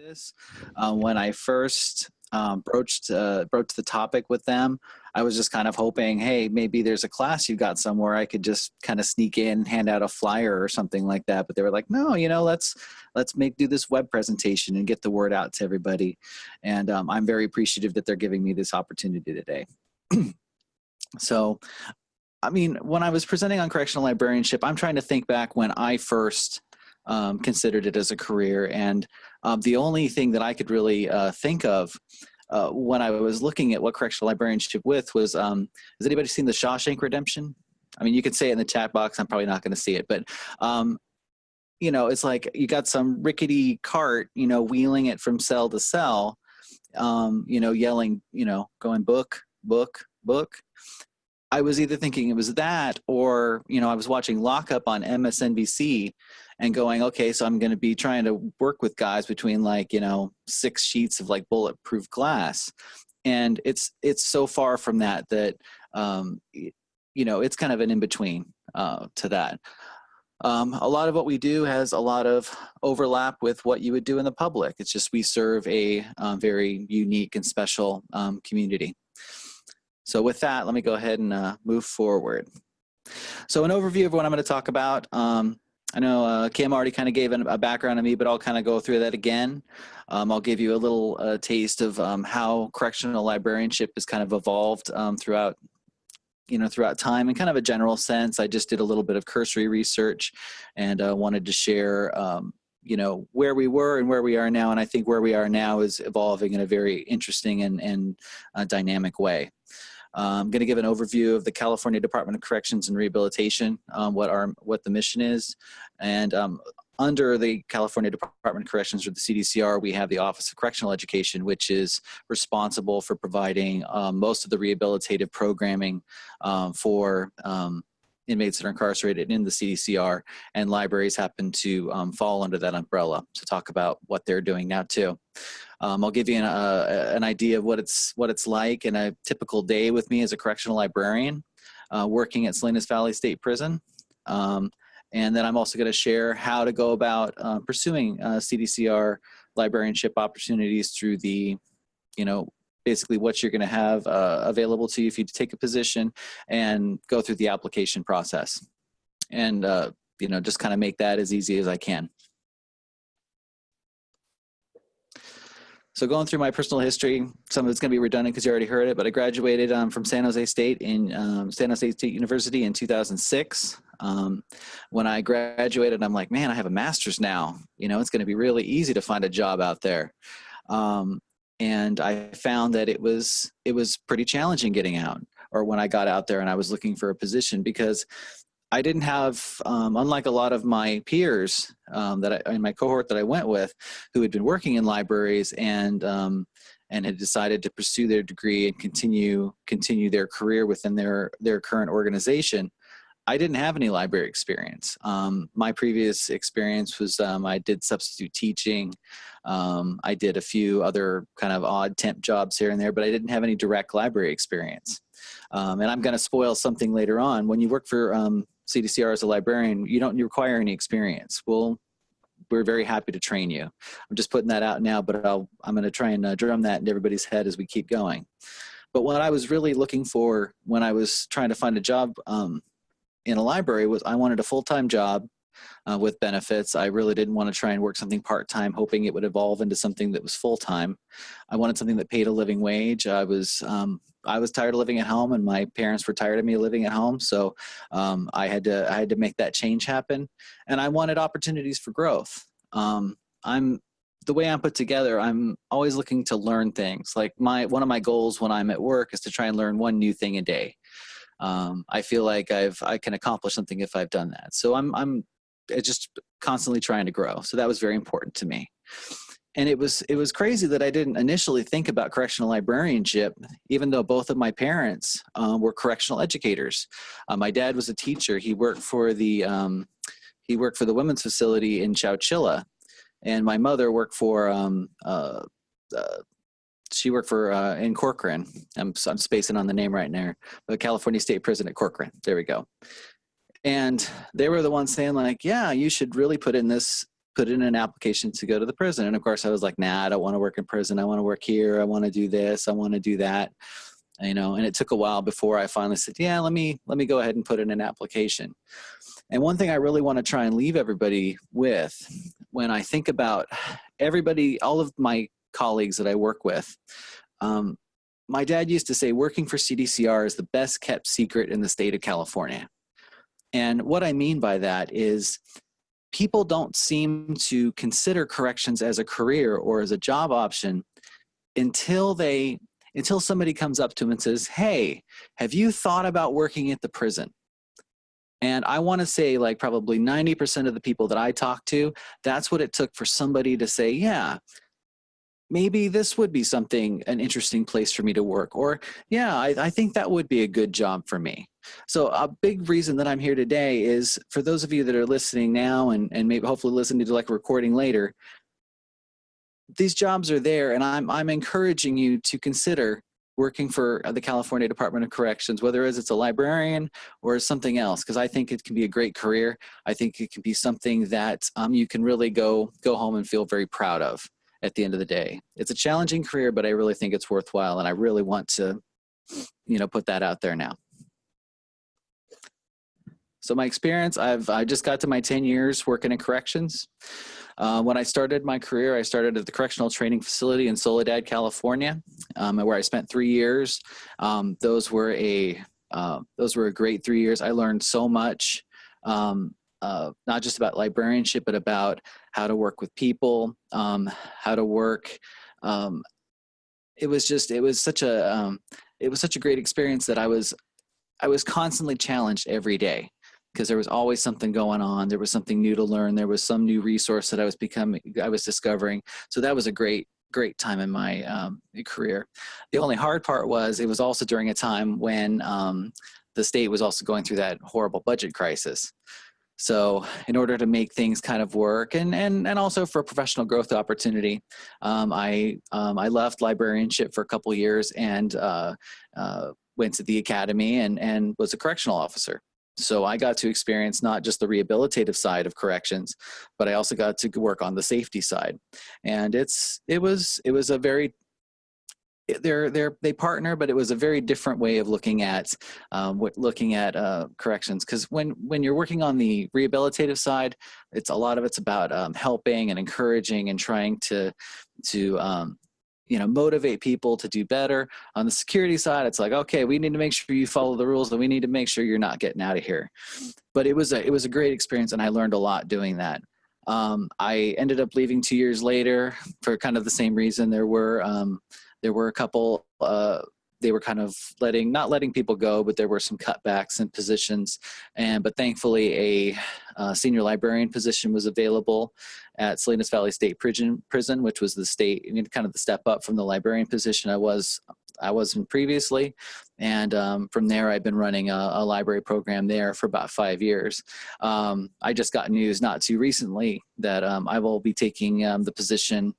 this. Uh, when I first um, broached uh, broached the topic with them, I was just kind of hoping, hey, maybe there's a class you got somewhere I could just kind of sneak in, hand out a flyer or something like that. But they were like, no, you know, let's let's make do this web presentation and get the word out to everybody. And um, I'm very appreciative that they're giving me this opportunity today. so I mean, when I was presenting on correctional librarianship, I'm trying to think back when I first um, considered it as a career. And um, the only thing that I could really uh, think of uh, when I was looking at what correctional librarianship with was, um, has anybody seen the Shawshank Redemption? I mean, you could say it in the chat box. I'm probably not going to see it, but um, you know, it's like you got some rickety cart, you know, wheeling it from cell to cell, um, you know, yelling, you know, going book, book, book. I was either thinking it was that or, you know, I was watching Lockup on MSNBC and going, okay, so I'm going to be trying to work with guys between like, you know, six sheets of like bulletproof glass. And it's, it's so far from that, that, um, you know, it's kind of an in-between uh, to that. Um, a lot of what we do has a lot of overlap with what you would do in the public. It's just we serve a um, very unique and special um, community. So with that, let me go ahead and uh, move forward. So an overview of what I'm going to talk about. Um, I know uh, Kim already kind of gave a background on me, but I'll kind of go through that again. Um, I'll give you a little uh, taste of um, how correctional librarianship has kind of evolved um, throughout you know, throughout time in kind of a general sense. I just did a little bit of cursory research and uh, wanted to share, um, you know, where we were and where we are now. And I think where we are now is evolving in a very interesting and, and uh, dynamic way. I'm going to give an overview of the California Department of Corrections and Rehabilitation, um, what our what the mission is, and um, under the California Department of Corrections or the CDCR, we have the Office of Correctional Education, which is responsible for providing um, most of the rehabilitative programming um, for um, inmates that are incarcerated in the CDCR, and libraries happen to um, fall under that umbrella to talk about what they're doing now too. Um, I'll give you an, uh, an, idea of what it's what it's like in a typical day with me as a correctional librarian uh, working at Salinas Valley State Prison. Um, and then I'm also going to share how to go about uh, pursuing uh, CDCR librarianship opportunities through the, you know, basically what you're going to have uh, available to you if you take a position and go through the application process. And, uh, you know, just kind of make that as easy as I can. So going through my personal history, some of it's going to be redundant because you already heard it, but I graduated um, from San Jose State in um, San Jose State University in 2006. Um, when I graduated, I'm like, man, I have a master's now. You know, it's going to be really easy to find a job out there. Um, and I found that it was it was pretty challenging getting out, or when I got out there and I was looking for a position because I didn't have, um, unlike a lot of my peers um, that I, in my cohort that I went with, who had been working in libraries and um, and had decided to pursue their degree and continue continue their career within their their current organization. I didn't have any library experience. Um, my previous experience was um, I did substitute teaching. Um, I did a few other kind of odd temp jobs here and there, but I didn't have any direct library experience. Um, and I'm going to spoil something later on. When you work for um, CDCR as a librarian, you don't require any experience. Well, we're very happy to train you. I'm just putting that out now, but I'll, I'm going to try and uh, drum that into everybody's head as we keep going. But what I was really looking for when I was trying to find a job um, in a library was I wanted a full-time job uh, with benefits. I really didn't want to try and work something part-time, hoping it would evolve into something that was full-time. I wanted something that paid a living wage. I was um, I was tired of living at home, and my parents were tired of me living at home. So um, I had to I had to make that change happen, and I wanted opportunities for growth. Um, I'm the way I'm put together, I'm always looking to learn things. Like my one of my goals when I'm at work is to try and learn one new thing a day. Um, I feel like I've I can accomplish something if I've done that. So I'm I'm just constantly trying to grow. So that was very important to me and it was it was crazy that I didn't initially think about correctional librarianship, even though both of my parents um, were correctional educators. Uh, my dad was a teacher. He worked for the um, he worked for the women's facility in Chowchilla, and my mother worked for um, uh, uh, she worked for uh, in Corcoran. I'm I'm spacing on the name right now, the California State Prison at Corcoran. There we go. And they were the ones saying like, yeah, you should really put in this put in an application to go to the prison. And of course, I was like, nah, I don't want to work in prison. I want to work here. I want to do this. I want to do that. You know, and it took a while before I finally said, yeah, let me let me go ahead and put in an application. And one thing I really want to try and leave everybody with when I think about everybody, all of my colleagues that I work with, um, my dad used to say working for CDCR is the best kept secret in the state of California. And what I mean by that is people don't seem to consider corrections as a career or as a job option until they until somebody comes up to them and says hey have you thought about working at the prison? And i want to say like probably 90% of the people that i talk to that's what it took for somebody to say yeah maybe this would be something an interesting place for me to work or yeah I, I, think that would be a good job for me so a big reason that i'm here today is for those of you that are listening now and, and maybe hopefully listening to like a recording later these jobs are there and i'm i'm encouraging you to consider working for the california department of corrections whether as it's a librarian or something else because i think it can be a great career i think it can be something that um, you can really go go home and feel very proud of at the end of the day. It's a challenging career, but I really think it's worthwhile and I really want to, you know, put that out there now. So my experience, I've I just got to my 10 years working in corrections. Uh, when I started my career, I started at the Correctional Training Facility in Soledad, California, um, where I spent three years. Um, those were a uh, those were a great three years. I learned so much. Um, uh, not just about librarianship, but about how to work with people, um, how to work. Um, it was just, it was such a, um, it was such a great experience that I was, I was constantly challenged every day because there was always something going on. There was something new to learn. There was some new resource that I was becoming, I was discovering. So that was a great, great time in my um, career. The only hard part was it was also during a time when um, the state was also going through that horrible budget crisis. So in order to make things kind of work and, and, and also for professional growth opportunity, um, I, um, I left librarianship for a couple years and uh, uh, went to the academy and, and was a correctional officer. So I got to experience not just the rehabilitative side of corrections, but I also got to work on the safety side. And it's, it was, it was a very they're they're they partner, but it was a very different way of looking at um, looking at uh, corrections. Because when when you're working on the rehabilitative side, it's a lot of it's about um, helping and encouraging and trying to to um, you know motivate people to do better. On the security side, it's like okay, we need to make sure you follow the rules, and we need to make sure you're not getting out of here. But it was a it was a great experience, and I learned a lot doing that. Um, I ended up leaving two years later for kind of the same reason. There were um, there were a couple, uh, they were kind of letting, not letting people go, but there were some cutbacks in positions. And, but thankfully a uh, senior librarian position was available at Salinas Valley State Prison, prison which was the state, you know, kind of the step up from the librarian position I was I wasn't previously. And um, from there, I've been running a, a, library program there for about five years. Um, I just got news not too recently that um, I will be taking um, the position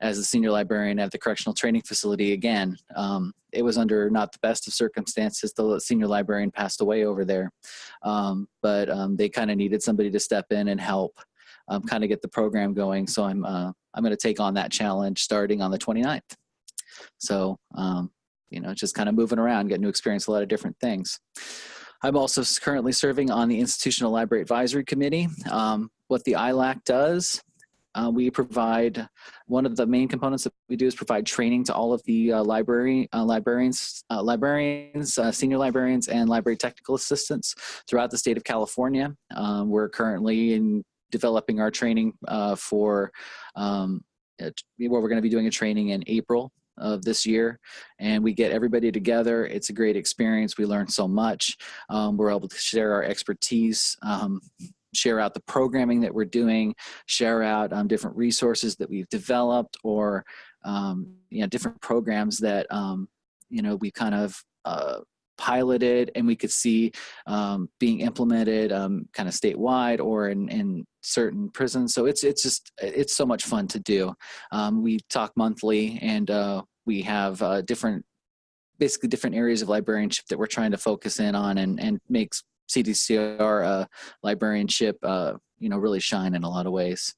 as a senior librarian at the correctional training facility again. Um, it was under not the best of circumstances. The senior librarian passed away over there, um, but um, they kind of needed somebody to step in and help um, kind of get the program going. So I'm uh, I'm going to take on that challenge starting on the 29th. So um, you know, just kind of moving around, getting to experience a lot of different things. I'm also currently serving on the Institutional Library Advisory Committee. Um, what the ILAC does uh, we provide, one of the main components that we do is provide training to all of the uh, library uh, librarians, uh, librarians, uh, senior librarians, and library technical assistants throughout the state of California. Um, we're currently in developing our training for um, where we're going to be doing a training in April of this year and we get everybody together. It's a great experience. We learn so much. Um, we're able to share our expertise um, share out the programming that we're doing, share out um, different resources that we've developed or um, you know different programs that um, you know we kind of uh, piloted and we could see um, being implemented um, kind of statewide or in, in certain prisons. So it's it's just it's so much fun to do. Um, we talk monthly and uh, we have uh, different basically different areas of librarianship that we're trying to focus in on and, and makes CDCR uh, librarianship, uh, you know, really shine in a lot of ways.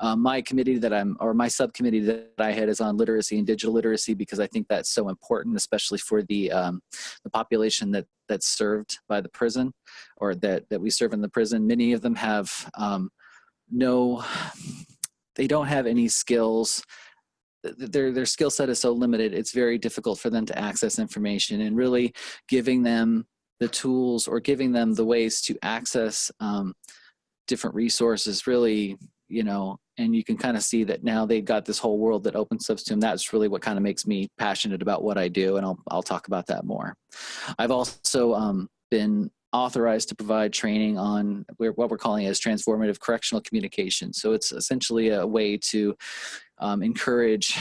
Um, my committee that I'm, or my subcommittee that I had is on literacy and digital literacy because I think that's so important, especially for the um, the population that that's served by the prison, or that that we serve in the prison. Many of them have um, no, they don't have any skills their their skill set is so limited it's very difficult for them to access information and really giving them the tools or giving them the ways to access um, different resources really you know and you can kind of see that now they've got this whole world that opens up to them that's really what kind of makes me passionate about what i do and i'll, I'll talk about that more. I've also um, been authorized to provide training on what we're calling as transformative correctional communication. So it's essentially a way to um, encourage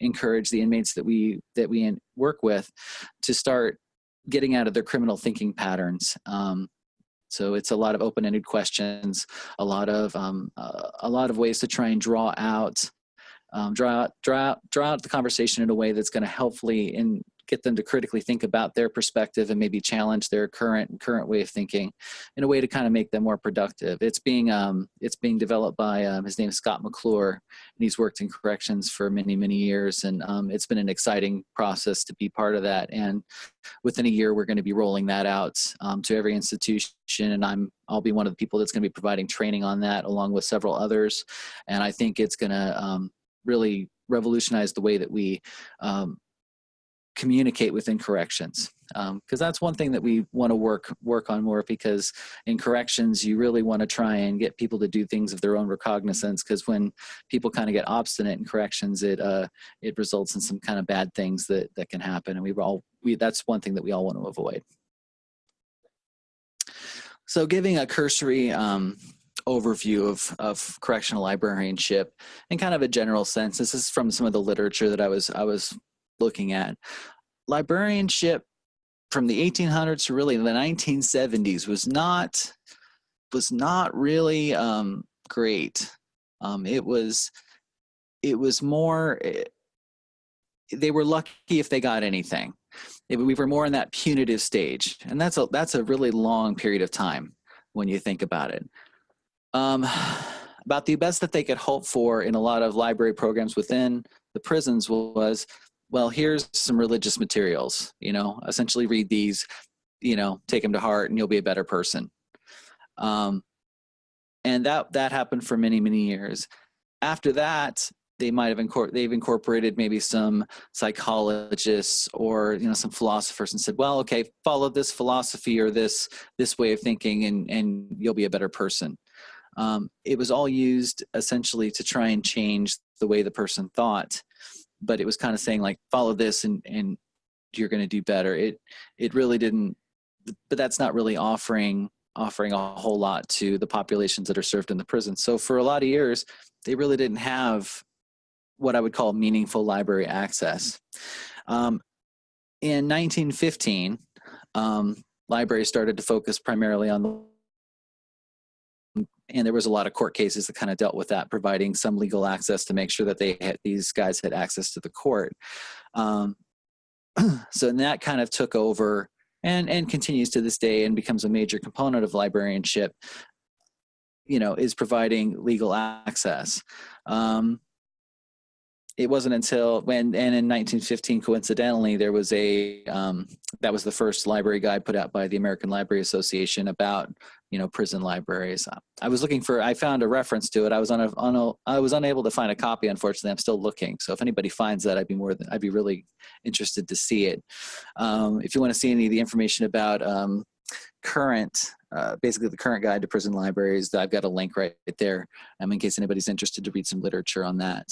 encourage the inmates that we that we work with to start getting out of their criminal thinking patterns. Um, so it's a lot of open-ended questions, a lot of um, uh, a lot of ways to try and draw out, um, draw out, draw out, draw out the conversation in a way that's going to helpfully in get them to critically think about their perspective and maybe challenge their current current way of thinking in a way to kind of make them more productive. It's being um, it's being developed by um, his name is Scott McClure, and he's worked in corrections for many many years, and um, it's been an exciting process to be part of that. And within a year, we're going to be rolling that out um, to every institution, and I'm I'll be one of the people that's going to be providing training on that along with several others, and I think it's going to um, really revolutionize the way that we um, communicate within corrections because um, that's one thing that we want to work work on more because in corrections you really want to try and get people to do things of their own recognizance because when people kind of get obstinate in corrections it uh, it results in some kind of bad things that that can happen and we all we that's one thing that we all want to avoid so giving a cursory um, overview of, of correctional librarianship in kind of a general sense. This is from some of the literature that I was I was looking at. Librarianship from the 1800s to really the 1970s was not was not really um, great. Um, it was it was more. It, eh, they were lucky if they got anything. It, we were more in that punitive stage, and that's a that's a really long period of time when you think about it. Um, about the best that they could hope for in a lot of library programs within the prisons was well, here's some religious materials, you know, essentially read these, you know, take them to heart and you'll be a better person. Um, and that, that happened for many, many years. After that, they might have incor- they've incorporated maybe some psychologists or you know some philosophers and said well okay follow this philosophy or this this way of thinking and and you'll be a better person um, it was all used essentially to try and change the way the person thought but it was kind of saying like follow this and and you're going to do better. It it really didn't but that's not really offering offering a whole lot to the populations that are served in the prison. So for a lot of years they really didn't have what i would call meaningful library access. Um, in 1915 um, libraries started to focus primarily on the and there was a lot of court cases that kind of dealt with that, providing some legal access to make sure that they had, these guys had access to the court. Um, so that kind of took over and and continues to this day and becomes a major component of librarianship. You know, is providing legal access. Um, it wasn't until when and in 1915 coincidentally there was a um, that was the first library guide put out by the american library association about you know prison libraries. I was looking for i found a reference to it. I was on a, on a i was unable to find a copy unfortunately. I'm still looking. So if anybody finds that i'd be more than i'd be really interested to see it. Um, if you want to see any of the information about um, current uh, basically the current guide to prison libraries i've got a link right there um, in case anybody's interested to read some literature on that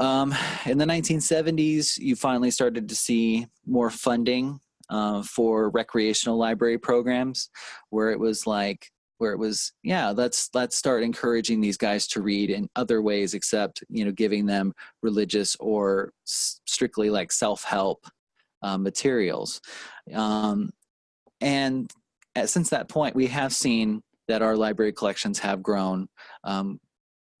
um, in the 1970s, you finally started to see more funding uh, for recreational library programs, where it was like, where it was, yeah, let's let's start encouraging these guys to read in other ways except you know giving them religious or strictly like self-help uh, materials. Um, and at, since that point, we have seen that our library collections have grown, um,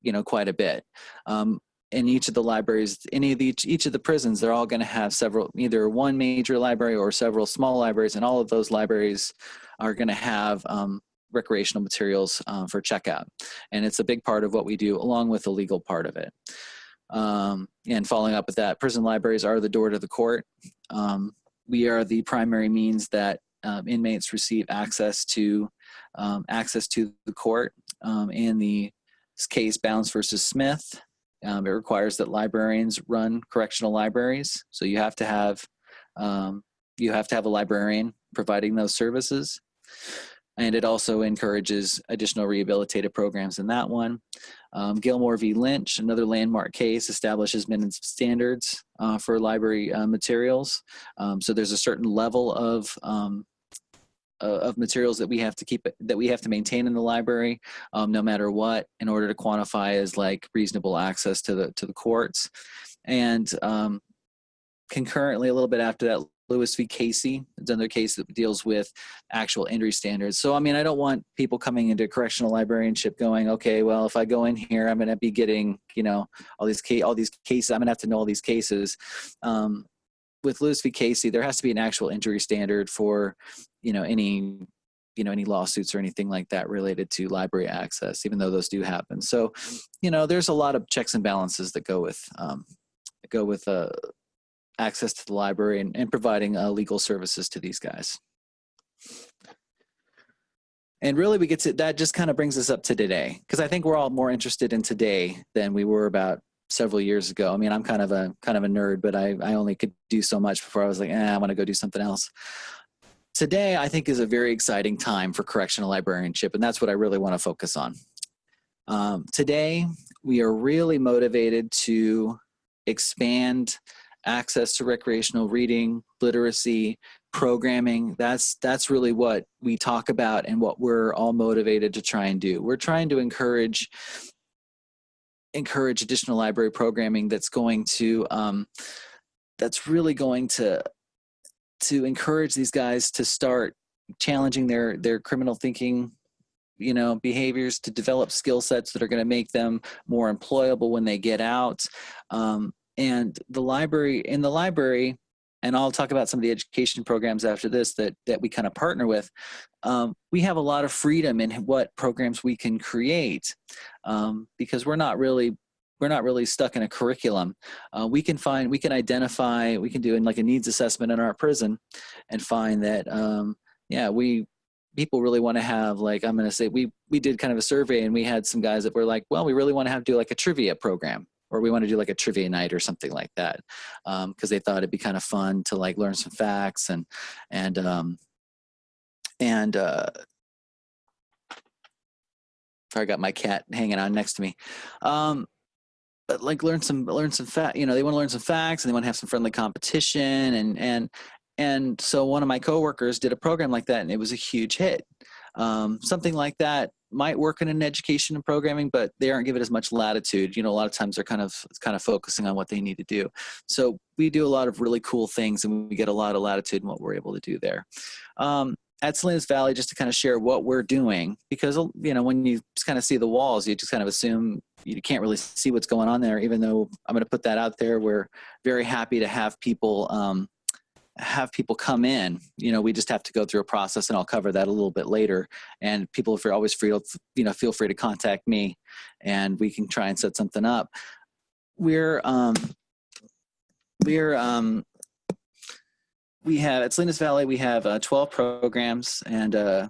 you know, quite a bit. Um, in each of the libraries, any of each, each of the prisons, they're all going to have several, either one major library or several small libraries, and all of those libraries are going to have um, recreational materials um, for checkout. And it's a big part of what we do along with the legal part of it. Um, and following up with that, prison libraries are the door to the court. Um, we are the primary means that um, inmates receive access to um, access to the court. In the case Bounds versus Smith, it requires that librarians run correctional libraries. So you have to have you have to have a librarian providing those services and it also encourages additional rehabilitative programs in that one. Um, Gilmore v. Lynch, another landmark case, establishes minimum standards uh, for library uh, materials. Um, so there's a certain level of um, of materials that we have to keep that we have to maintain in the library, um, no matter what, in order to quantify as like reasonable access to the to the courts. And um, concurrently, a little bit after that, Lewis v. Casey. It's another case that deals with actual injury standards. So, I mean, I don't want people coming into correctional librarianship going, okay, well, if I go in here, I'm going to be getting, you know, all these all these cases. I'm going to have to know all these cases. Um, with Lewis v. Casey, there has to be an actual injury standard for, you know, any you know any lawsuits or anything like that related to library access even though those do happen so you know there's a lot of checks and balances that go with um, go with uh, access to the library and, and providing uh, legal services to these guys. And really we get to, that just kind of brings us up to today, because I think we're all more interested in today than we were about several years ago. I mean, I'm kind of a kind of a nerd, but I, I only could do so much before I was like, eh, I want to go do something else. Today, I think is a very exciting time for correctional librarianship, and that's what I really want to focus on. Um, today, we are really motivated to expand access to recreational reading, literacy, programming. That's that's really what we talk about and what we're all motivated to try and do. We're trying to encourage encourage additional library programming that's going to um, that's really going to to encourage these guys to start challenging their their criminal thinking you know behaviors to develop skill sets that are going to make them more employable when they get out. Um, and the library in the library and I'll talk about some of the education programs after this that that we kind of partner with. Um, we have a lot of freedom in what programs we can create um, because we're not really we're not really stuck in a curriculum. Uh, we can find we can identify we can do in like a needs assessment in our prison and find that um, yeah we people really want to have like I'm going to say we we did kind of a survey and we had some guys that were like well we really want to have do like a trivia program or we want to do like a trivia night or something like that because um, they thought it'd be kind of fun to like learn some facts and and um, and uh, I got my cat hanging on next to me. Um, but like learn some learn some fact you know they want to learn some facts and they want to have some friendly competition and and and so one of my coworkers did a program like that and it was a huge hit um, something like that might work in an education and programming, but they aren't given as much latitude. You know, a lot of times they're kind of kind of focusing on what they need to do. So we do a lot of really cool things, and we get a lot of latitude in what we're able to do there. Um, at Salinas Valley, just to kind of share what we're doing, because you know when you just kind of see the walls, you just kind of assume you can't really see what's going on there. Even though I'm going to put that out there, we're very happy to have people. Um, have people come in you know we just have to go through a process and i'll cover that a little bit later. And people are always free to you know feel free to contact me and we can try and set something up. We're um we're um we have at Salinas Valley we have uh, 12 programs and uh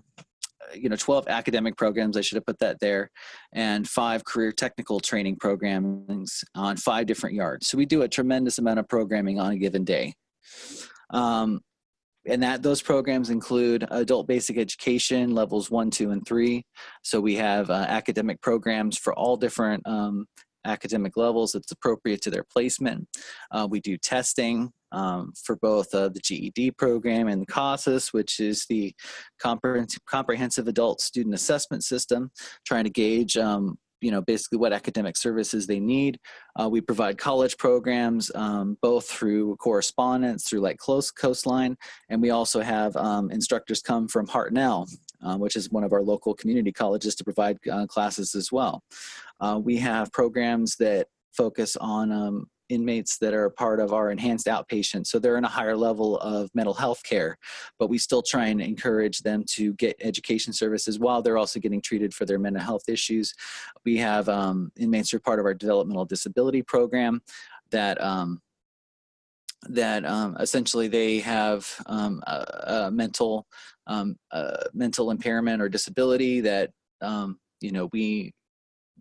you know 12 academic programs i should have put that there and five career technical training programs on five different yards. So we do a tremendous amount of programming on a given day um, and that those programs include adult basic education levels one, two, and three. So we have uh, academic programs for all different um, academic levels that's appropriate to their placement. Uh, we do testing um, for both uh, the GED program and the CASAS, which is the Comprehensive Adult Student Assessment System, trying to gauge um, you know, basically what academic services they need. Uh, we provide college programs, um, both through correspondence, through like Close Coastline, and we also have um, instructors come from Hartnell, uh, which is one of our local community colleges to provide uh, classes as well. Uh, we have programs that focus on um, inmates that are part of our enhanced outpatient. So they're in a higher level of mental health care, but we still try and encourage them to get education services while they're also getting treated for their mental health issues. We have um, inmates who are part of our developmental disability program that um, that um, essentially they have um, a, a, mental um, a mental impairment or disability that um, you know we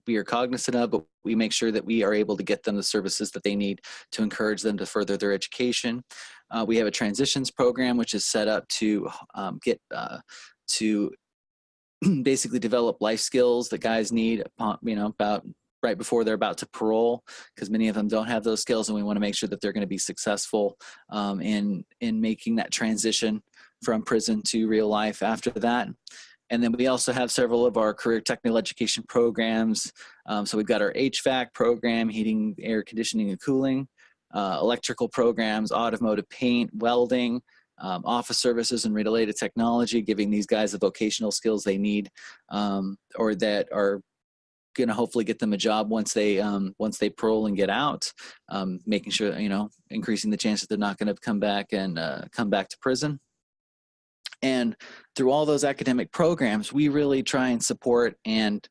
we are cognizant of, but we make sure that we are able to get them the services that they need to encourage them to further their education. Uh, we have a transitions program which is set up to um, get uh, to basically develop life skills that guys need, upon, you know, about right before they're about to parole because many of them don't have those skills and we want to make sure that they're going to be successful um, in in making that transition from prison to real life after that and then we also have several of our career technical education programs. Um, so we've got our HVAC program, heating, air conditioning, and cooling, uh, electrical programs, automotive paint, welding, um, office services and related technology, giving these guys the vocational skills they need um, or that are going to hopefully get them a job once they um, once they parole and get out, um, making sure you know increasing the chance that they're not going to come back and uh, come back to prison. And through all those academic programs, we really try and support and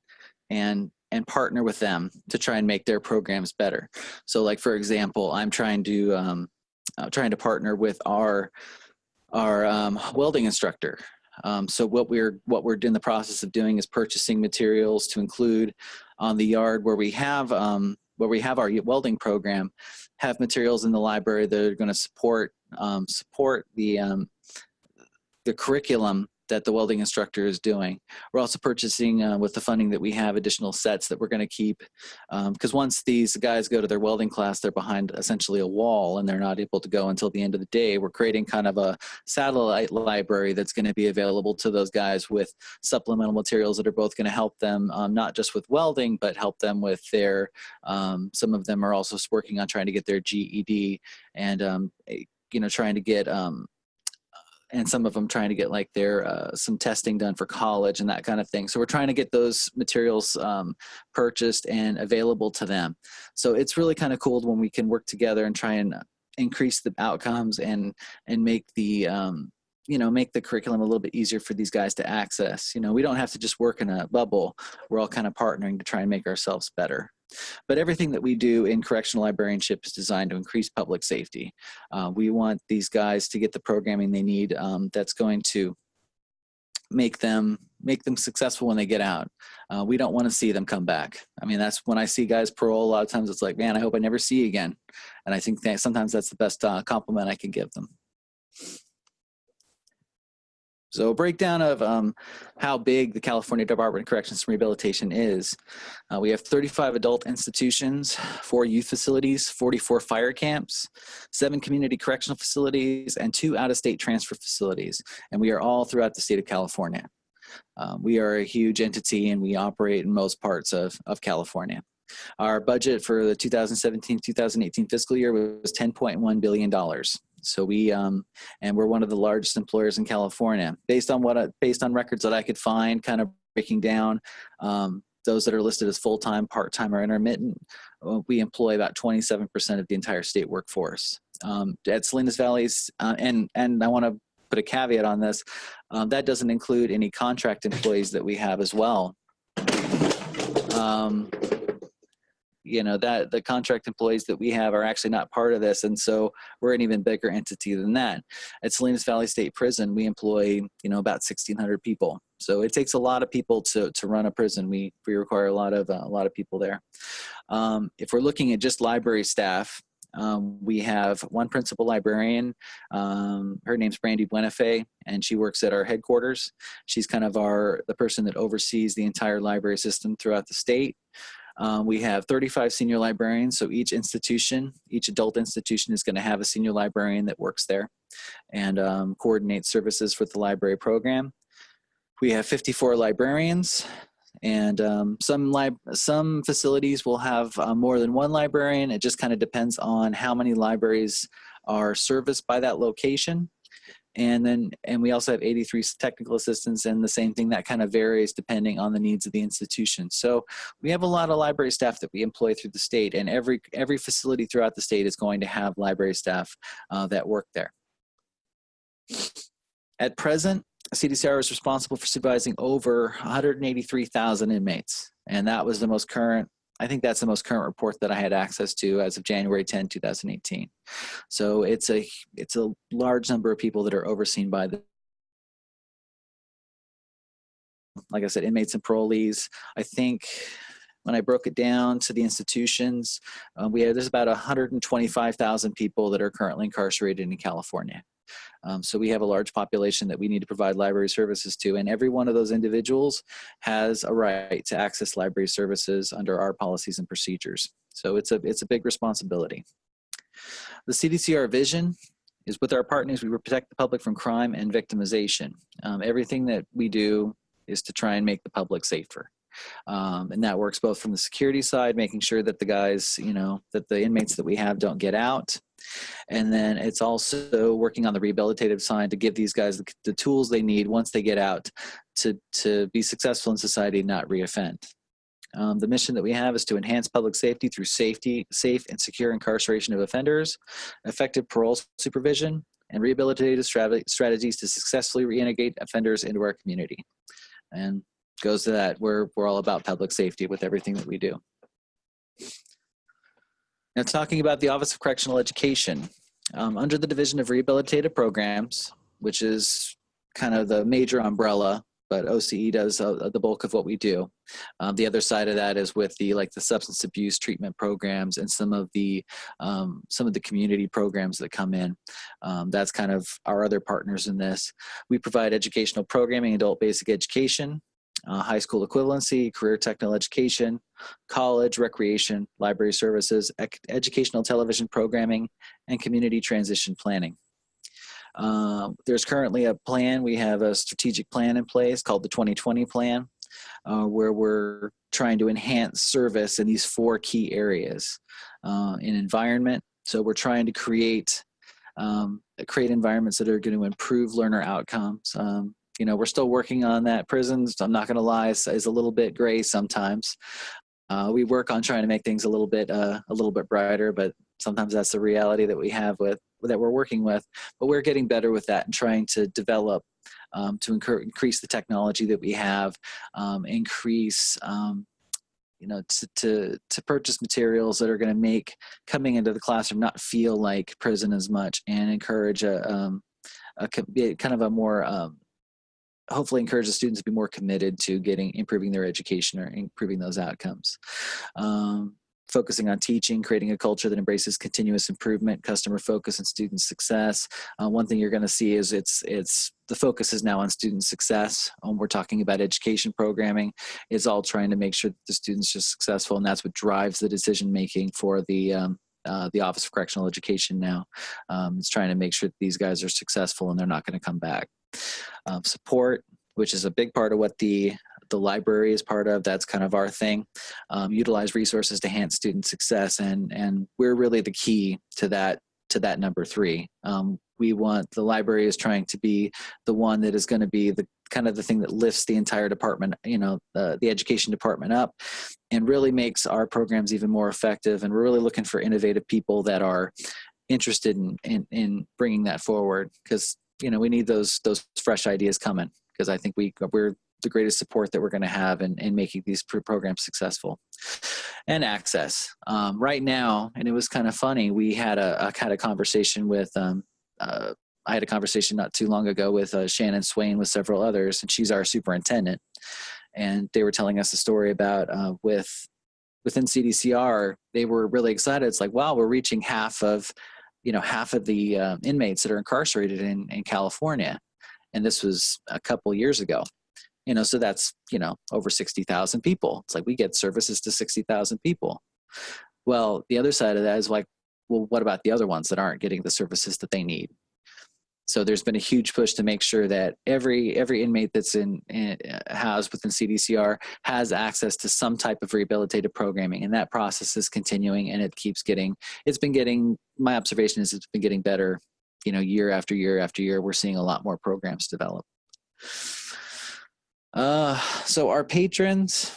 and and partner with them to try and make their programs better. So like, for example, I'm trying to um, uh, trying to partner with our our um, welding instructor. Um, so what we're what we're in the process of doing is purchasing materials to include on the yard where we have um, where we have our welding program, have materials in the library that are going to support um, support the um, the curriculum that the welding instructor is doing. We're also purchasing uh, with the funding that we have additional sets that we're going to keep because um, once these guys go to their welding class, they're behind essentially a wall and they're not able to go until the end of the day. We're creating kind of a satellite library that's going to be available to those guys with supplemental materials that are both going to help them um, not just with welding, but help them with their, um, some of them are also working on trying to get their GED and um, you know, trying to get um, and some of them trying to get like their uh, some testing done for college and that kind of thing. So we're trying to get those materials um, purchased and available to them. So it's really kind of cool when we can work together and try and increase the outcomes and and make the um, you know make the curriculum a little bit easier for these guys to access. You know, we don't have to just work in a bubble. We're all kind of partnering to try and make ourselves better. But everything that we do in correctional librarianship is designed to increase public safety. Uh, we want these guys to get the programming they need um, that's going to make them make them successful when they get out. Uh, we don't want to see them come back. I mean, that's when I see guys parole, a lot of times it's like, man, I hope I never see you again. And I think that sometimes that's the best uh, compliment I can give them. So a breakdown of um, how big the California Department of Corrections and Rehabilitation is. Uh, we have 35 adult institutions, four youth facilities, 44 fire camps, seven community correctional facilities, and two out-of-state transfer facilities. And we are all throughout the state of California. Um, we are a huge entity and we operate in most parts of, of California. Our budget for the 2017-2018 fiscal year was $10.1 billion. So we, um, and we're one of the largest employers in California. Based on what, I, based on records that I could find, kind of breaking down um, those that are listed as full-time, part-time, or intermittent, uh, we employ about 27% of the entire state workforce. Um, at Salinas Valley's, uh, and, and I want to put a caveat on this, um, that doesn't include any contract employees that we have as well. Um, you know that the contract employees that we have are actually not part of this and so we're an even bigger entity than that at salinas valley state prison we employ you know about 1600 people so it takes a lot of people to to run a prison we we require a lot of uh, a lot of people there um, if we're looking at just library staff um, we have one principal librarian. Um, her name's Brandy Buenafe, and she works at our headquarters. She's kind of our the person that oversees the entire library system throughout the state. Um, we have 35 senior librarians, so each institution, each adult institution is going to have a senior librarian that works there and um, coordinates services with the library program. We have 54 librarians, and um, some some facilities will have uh, more than one librarian. It just kind of depends on how many libraries are serviced by that location. And then and we also have 83 technical assistants and the same thing that kind of varies depending on the needs of the institution. So we have a lot of library staff that we employ through the state and every every facility throughout the state is going to have library staff uh, that work there. At present CDCR is responsible for supervising over 183,000 inmates and that was the most current I think that's the most current report that I had access to as of January 10, 2018. So it's a it's a large number of people that are overseen by the like I said, inmates and parolees. I think when I broke it down to the institutions, uh, we have there's about 125,000 people that are currently incarcerated in California. Um, so we have a large population that we need to provide library services to, and every one of those individuals has a right to access library services under our policies and procedures. So it's a, it's a big responsibility. The CDCR vision is with our partners, we protect the public from crime and victimization. Um, everything that we do is to try and make the public safer. Um, and that works both from the security side, making sure that the guys, you know, that the inmates that we have don't get out. And then it's also working on the rehabilitative side to give these guys the, the tools they need once they get out to, to be successful in society and not reoffend. Um, the mission that we have is to enhance public safety through safety, safe and secure incarceration of offenders, effective parole supervision, and rehabilitative strategies to successfully reintegrate offenders into our community. And goes to that. We're, we're all about public safety with everything that we do. Now talking about the Office of Correctional Education, um, under the Division of Rehabilitative Programs, which is kind of the major umbrella, but OCE does uh, the bulk of what we do. Um, the other side of that is with the like the substance abuse treatment programs and some of the um, some of the community programs that come in. Um, that's kind of our other partners in this. We provide educational programming, adult basic education, uh, high school equivalency, career technical education, college, recreation, library services, educational television programming, and community transition planning. Uh, there's currently a plan, we have a strategic plan in place called the 2020 plan, uh, where we're trying to enhance service in these four key areas. Uh, in environment, so we're trying to create um, create environments that are going to improve learner outcomes. Um, you know, we're still working on that. Prisons, I'm not going to lie, is, is, a little bit gray sometimes. Uh, we work on trying to make things a little bit uh, a little bit brighter, but sometimes that's the reality that we have with that we're working with. But we're getting better with that and trying to develop um, to increase the technology that we have, um, increase um, you know, to, to, to purchase materials that are going to make coming into the classroom not feel like prison as much and encourage a, um, a kind of a more um, hopefully encourage the students to be more committed to getting improving their education or improving those outcomes. Um, focusing on teaching, creating a culture that embraces continuous improvement, customer focus, and student success. Uh, one thing you're going to see is it's it's the focus is now on student success. Um, we're talking about education programming. It's all trying to make sure that the students are successful, and that's what drives the decision making for the um, uh, the Office of Correctional Education now. Um, it's trying to make sure that these guys are successful and they're not going to come back. Um, support, which is a big part of what the the library is part of. That's kind of our thing. Um, utilize resources to enhance student success, and and we're really the key to that to that number three. Um, we want the library is trying to be the one that is going to be the kind of the thing that lifts the entire department, you know, uh, the education department up and really makes our programs even more effective. And we're really looking for innovative people that are interested in, in, in bringing that forward because you know we need those those fresh ideas coming because I think we we're the greatest support that we're going to have in, in making these programs successful and access um, right now and it was kind of funny we had a, a had a conversation with um, uh, I had a conversation not too long ago with uh, Shannon Swain with several others and she's our superintendent and they were telling us a story about uh, with within CDCR they were really excited it's like wow we're reaching half of you know, half of the uh, inmates that are incarcerated in, in California. And this was a couple years ago. You know, so that's, you know, over 60,000 people. It's like we get services to 60,000 people. Well, the other side of that is like, well, what about the other ones that aren't getting the services that they need? So there's been a huge push to make sure that every every inmate that's in, in housed within CDCR has access to some type of rehabilitative programming, and that process is continuing, and it keeps getting. It's been getting. My observation is it's been getting better you know, year after year after year, we're seeing a lot more programs develop. Uh, so our patrons,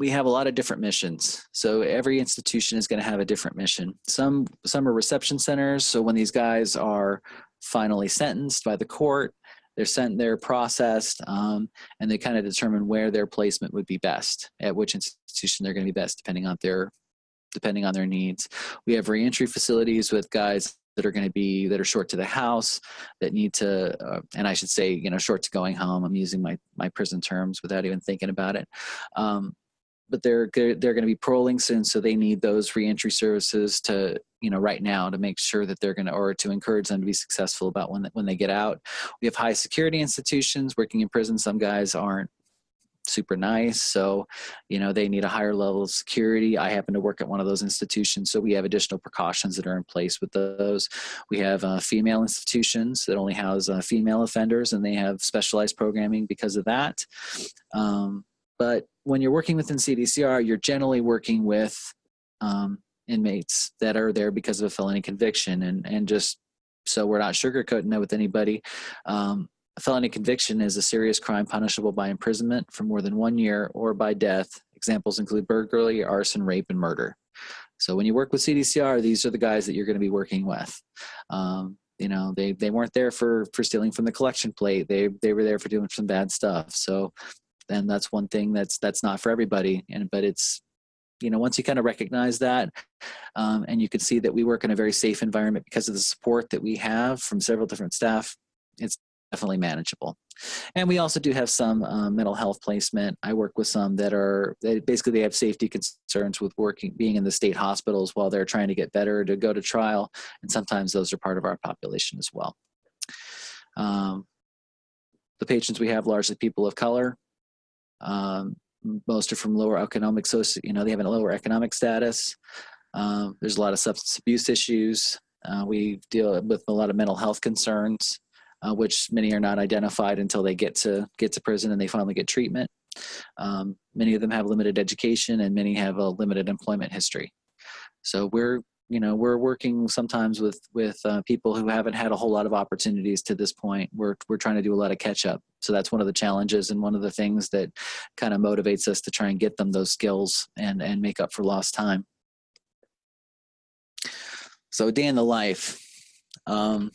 we have a lot of different missions. So every institution is going to have a different mission. Some some are reception centers. So when these guys are finally sentenced by the court, they're sent, they're processed, um, and they kind of determine where their placement would be best, at which institution they're going to be best, depending on their depending on their needs. We have reentry facilities with guys that are going to be that are short to the house that need to uh, and i should say you know short to going home. I'm using my my prison terms without even thinking about it. Um, but they're they're going to be paroling soon so they need those reentry services to you know right now to make sure that they're going to or to encourage them to be successful about when when they get out. We have high security institutions working in prison. Some guys aren't super nice. So, you know, they need a higher level of security. I happen to work at one of those institutions, so we have additional precautions that are in place with those. We have uh, female institutions that only house uh, female offenders, and they have specialized programming because of that. Um, but when you're working within CDCR, you're generally working with um, inmates that are there because of a felony conviction, and and just so we're not sugarcoating that with anybody. Um, a felony conviction is a serious crime punishable by imprisonment for more than one year or by death. Examples include burglary, arson, rape, and murder. So when you work with CDCR, these are the guys that you're going to be working with. Um, you know, they, they weren't there for, for stealing from the collection plate. They, they were there for doing some bad stuff. So then that's one thing that's, that's not for everybody. And, but it's, you know, once you kind of recognize that, um, and you can see that we work in a very safe environment because of the support that we have from several different staff, it's definitely manageable. And we also do have some uh, mental health placement. I work with some that are they, basically they have safety concerns with working being in the state hospitals while they're trying to get better to go to trial, and sometimes those are part of our population as well. Um, the patients we have largely people of color. Um, most are from lower economic socio, you know, they have a lower economic status. Um, there's a lot of substance abuse issues. Uh, we deal with a lot of mental health concerns uh, which many are not identified until they get to get to prison and they finally get treatment. Um, many of them have limited education and many have a limited employment history. So we're you know we're working sometimes with with uh, people who haven't had a whole lot of opportunities to this point we're we're trying to do a lot of catch up so that's one of the challenges and one of the things that kind of motivates us to try and get them those skills and and make up for lost time so day in the life um,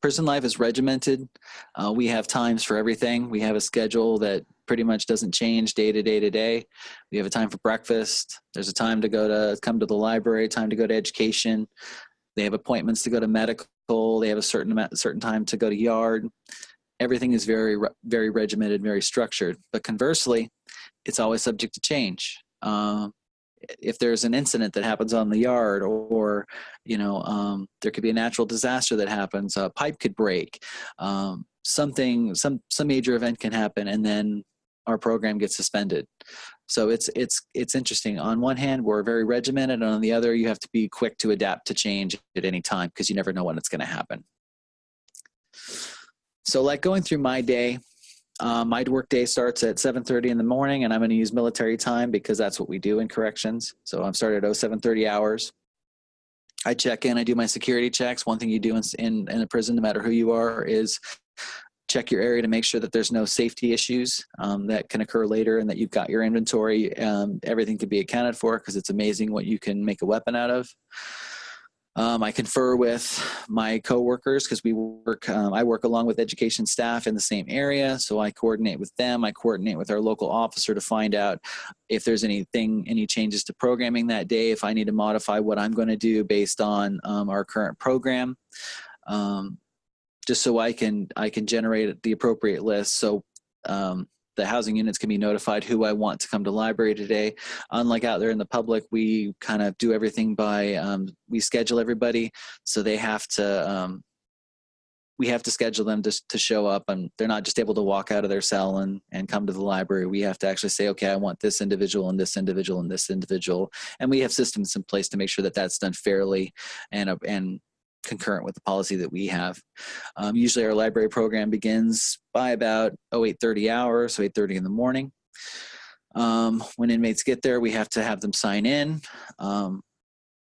prison life is regimented. Uh, we have times for everything. We have a schedule that pretty much doesn't change day to day to day. We have a time for breakfast. There's a time to go to come to the library, time to go to education. They have appointments to go to medical. They have a certain amount, a certain time to go to yard. Everything is very, very regimented, very structured. But conversely, it's always subject to change. Uh, if there's an incident that happens on the yard or you know um, there could be a natural disaster that happens a pipe could break um, something some some major event can happen and then our program gets suspended. So it's it's it's interesting. On one hand we're very regimented and on the other you have to be quick to adapt to change at any time because you never know when it's going to happen. So like going through my day um, my work day starts at 7.30 in the morning and I'm going to use military time because that's what we do in corrections. So I'm started at 0730 hours. I check in, I do my security checks. One thing you do in, in, in a prison, no matter who you are, is check your area to make sure that there's no safety issues um, that can occur later and that you've got your inventory. Um, everything can be accounted for because it's amazing what you can make a weapon out of. Um, I confer with my coworkers because we work. Um, I work along with education staff in the same area, so I coordinate with them. I coordinate with our local officer to find out if there's anything, any changes to programming that day. If I need to modify what I'm going to do based on um, our current program, um, just so I can I can generate the appropriate list. So um, the housing units can be notified who I want to come to library today. Unlike out there in the public, we kind of do everything by, um, we schedule everybody. So they have to, um, we have to schedule them to, to show up and they're not just able to walk out of their cell and, and come to the library. We have to actually say, okay, I want this individual and this individual and this individual. And we have systems in place to make sure that that's done fairly and, uh, and concurrent with the policy that we have. Um, usually our library program begins by about oh, 8.30 hours, so 8.30 in the morning. Um, when inmates get there, we have to have them sign in. Um,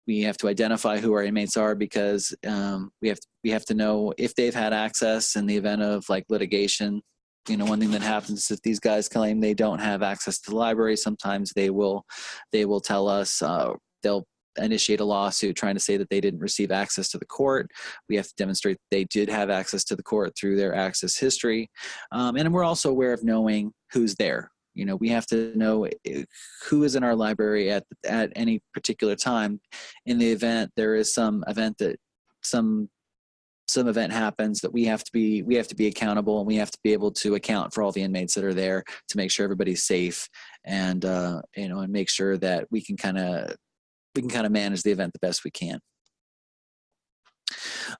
we have to identify who our inmates are because um, we have we have to know if they've had access in the event of like litigation. You know, one thing that happens is if these guys claim they don't have access to the library, sometimes they will they will tell us uh, they'll initiate a lawsuit trying to say that they didn't receive access to the court. We have to demonstrate they did have access to the court through their access history. Um, and we're also aware of knowing who's there. You know, we have to know eh, who is in our library at, at any particular time in the event there is some event that some some event happens that we have to be we have to be accountable and we have to be able to account for all the inmates that are there to make sure everybody's safe and uh, you know and make sure that we can kind of we can kind of manage the event the best we can.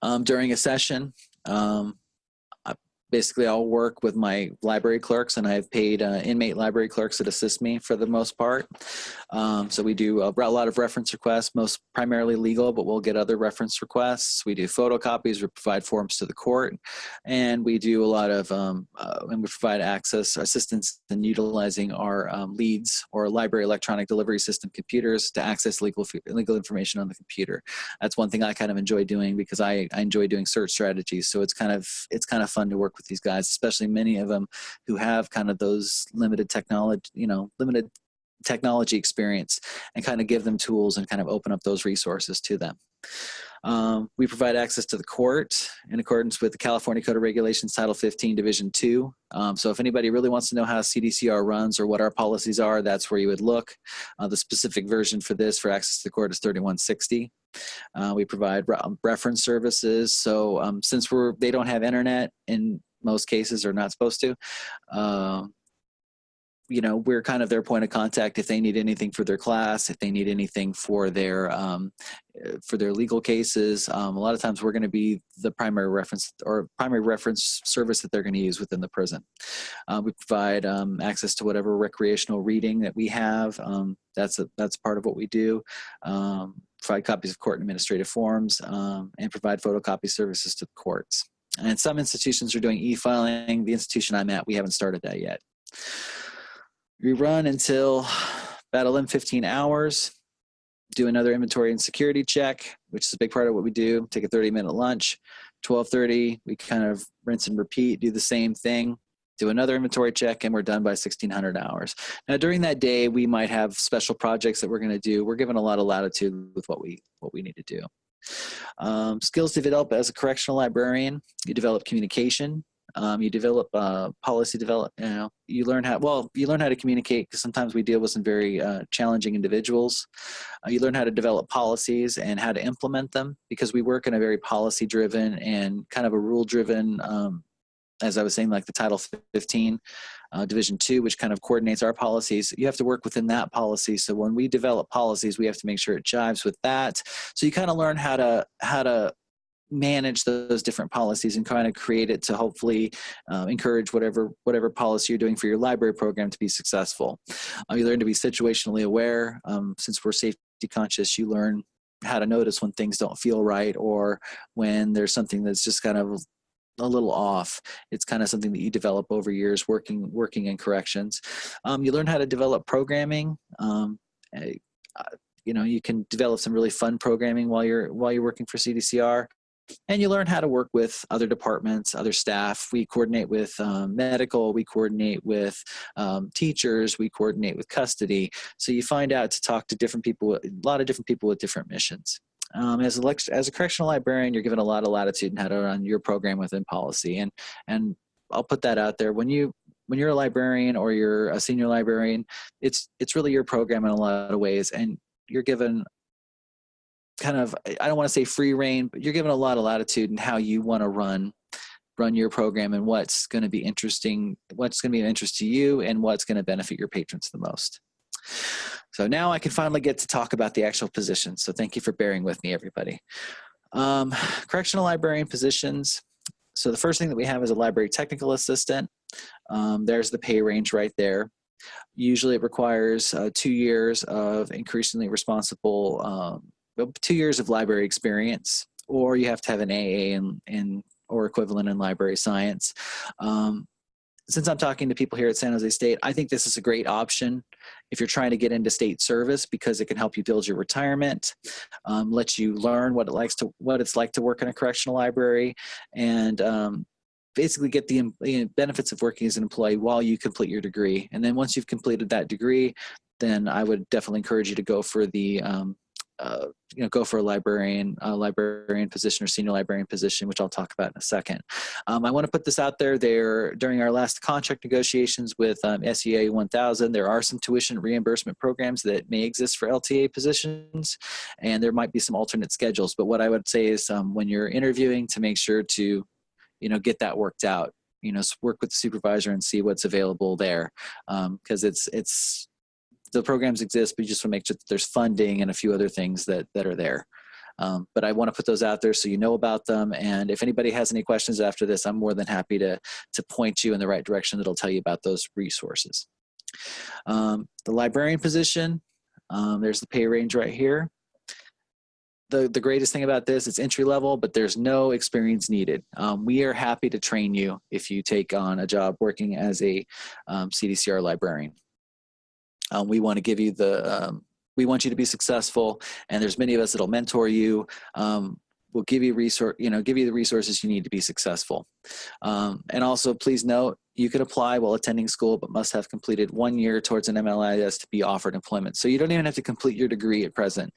Um, during a session, um, basically I'll work with my library clerks and I've paid uh, inmate library clerks that assist me for the most part. Um, so we do a, a, lot of reference requests, most primarily legal, but we'll get other reference requests. We do photocopies, we provide forms to the court, and we do a lot of, um, uh, and we provide access, assistance in utilizing our um, LEADS or library electronic delivery system computers to access legal, legal information on the computer. That's one thing I kind of enjoy doing because I, I enjoy doing search strategies. So it's kind of, it's kind of fun to work with these guys, especially many of them who have kind of those limited technology, you know, limited technology experience and kind of give them tools and kind of open up those resources to them. Um, we provide access to the court in accordance with the California Code of Regulations Title 15 Division 2. Um, so if anybody really wants to know how CDCR runs or what our policies are, that's where you would look. Uh, the specific version for this for access to the court is 3160. Uh, we provide re reference services. So um, since we're they don't have internet in most cases are not supposed to. Um, you know, we're kind of their point of contact if they need anything for their class, if they need anything for their um, for their legal cases. Um, a lot of times, we're going to be the primary reference or primary reference service that they're going to use within the prison. Uh, we provide um, access to whatever recreational reading that we have. Um, that's a, that's part of what we do. Um, provide copies of court administrative forms um, and provide photocopy services to the courts. And some institutions are doing e-filing. The institution I'm at, we haven't started that yet. We run until about 11, 15 hours, do another inventory and security check, which is a big part of what we do, take a 30 minute lunch. 1230, we kind of rinse and repeat, do the same thing, do another inventory check, and we're done by 1600 hours. Now during that day, we might have special projects that we're gonna do. We're given a lot of latitude with what we, what we need to do. Um, skills to develop as a correctional librarian, you develop communication, um, you develop uh, policy develop, you know, you learn how, well, you learn how to communicate because sometimes we deal with some very uh, challenging individuals. Uh, you learn how to develop policies and how to implement them because we work in a very policy driven and kind of a rule driven um, as I was saying, like the Title 15 uh, Division 2, which kind of coordinates our policies. You have to work within that policy. So when we develop policies, we have to make sure it jives with that. So you kind of learn how to how to manage those different policies and kind of create it to hopefully uh, encourage whatever whatever policy you're doing for your library program to be successful. Uh, you learn to be situationally aware. Um, since we're safety conscious, you learn how to notice when things don't feel right or when there's something that's just kind of a little off. It's kind of something that you develop over years working working in corrections. Um, you learn how to develop programming. Um, uh, you know, you can develop some really fun programming while you're while you're working for CDCR. And you learn how to work with other departments, other staff. We coordinate with um, medical, we coordinate with um, teachers, we coordinate with custody. So you find out to talk to different people, a lot of different people with different missions. Um, as, a, as a correctional librarian, you're given a lot of latitude in how to run your program within policy. And, and I'll put that out there. When you when you're a librarian or you're a senior librarian, it's it's really your program in a lot of ways, and you're given kind of I don't want to say free rein, but you're given a lot of latitude in how you want to run run your program and what's going to be interesting, what's going to be of interest to you, and what's going to benefit your patrons the most. So now I can finally get to talk about the actual positions. So thank you for bearing with me, everybody. Um, correctional librarian positions. So the first thing that we have is a library technical assistant. Um, there's the pay range right there. Usually it requires uh, two years of increasingly responsible, um, two years of library experience, or you have to have an AA in, in or equivalent in library science. Um, since I'm talking to people here at San Jose State, I think this is a great option if you're trying to get into state service because it can help you build your retirement, um, let you learn what it likes to what it's like to work in a correctional library, and um, basically get the you know, benefits of working as an employee while you complete your degree. And then once you've completed that degree, then I would definitely encourage you to go for the um, uh, you know, go for a librarian, a librarian position or senior librarian position, which I'll talk about in a second. Um, I want to put this out there. There, during our last contract negotiations with um, SEA 1000, there are some tuition reimbursement programs that may exist for LTA positions, and there might be some alternate schedules. But what I would say is, um, when you're interviewing, to make sure to, you know, get that worked out. You know, work with the supervisor and see what's available there, because um, it's it's the programs exist, but you just want to make sure that there's funding and a few other things that, that are there. Um, but I want to put those out there so you know about them. And if anybody has any questions after this, I'm more than happy to, to point you in the right direction that'll tell you about those resources. Um, the librarian position, um, there's the pay range right here. The, the greatest thing about this, it's entry level, but there's no experience needed. Um, we are happy to train you if you take on a job working as a um, CDCR librarian. Um, we want to give you the, um, we want you to be successful and there's many of us that'll mentor you. Um, we'll give you resource, you know, give you the resources you need to be successful. Um, and also please note, you could apply while attending school, but must have completed one year towards an MLIS to be offered employment. So you don't even have to complete your degree at present.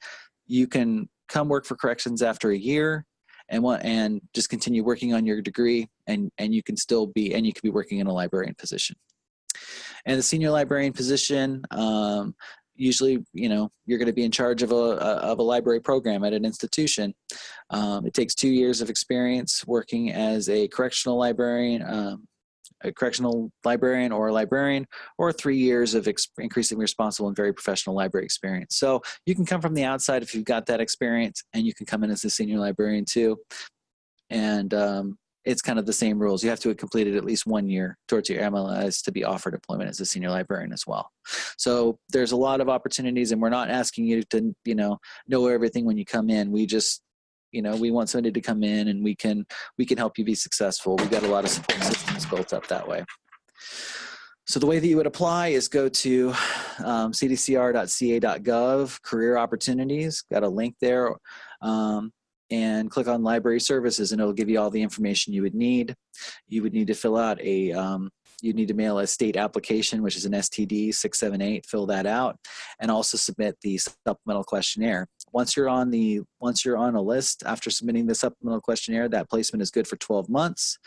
You can come work for corrections after a year and want, and just continue working on your degree and, and you can still be, and you can be working in a librarian position. And the senior librarian position, um, usually, you know, you're going to be in charge of a, of a library program at an institution. Um, it takes two years of experience working as a correctional librarian, um, a correctional librarian or a librarian, or three years of increasingly responsible and very professional library experience. So you can come from the outside if you've got that experience, and you can come in as a senior librarian too. And um, it's kind of the same rules. You have to have completed at least one year towards your MLS to be offered employment as a senior librarian as well. So there's a lot of opportunities and we're not asking you to, you know, know everything when you come in. We just, you know, we want somebody to come in and we can, we can help you be successful. We've got a lot of support systems built up that way. So the way that you would apply is go to um, cdcr.ca.gov, career opportunities, got a link there. Um, and click on library services and it'll give you all the information you would need. You would need to fill out a, um, you'd need to mail a state application, which is an STD 678, fill that out, and also submit the supplemental questionnaire. Once you're on the, once you're on a list after submitting the supplemental questionnaire, that placement is good for 12 months.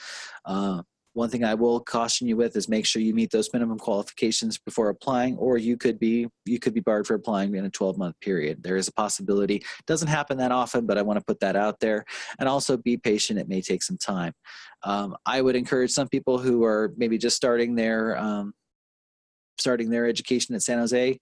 Uh, one thing I will caution you with is make sure you meet those minimum qualifications before applying, or you could be you could be barred for applying in a 12 month period. There is a possibility. It doesn't happen that often, but I want to put that out there. And also be patient. It may take some time. Um, I would encourage some people who are maybe just starting their um, starting their education at San Jose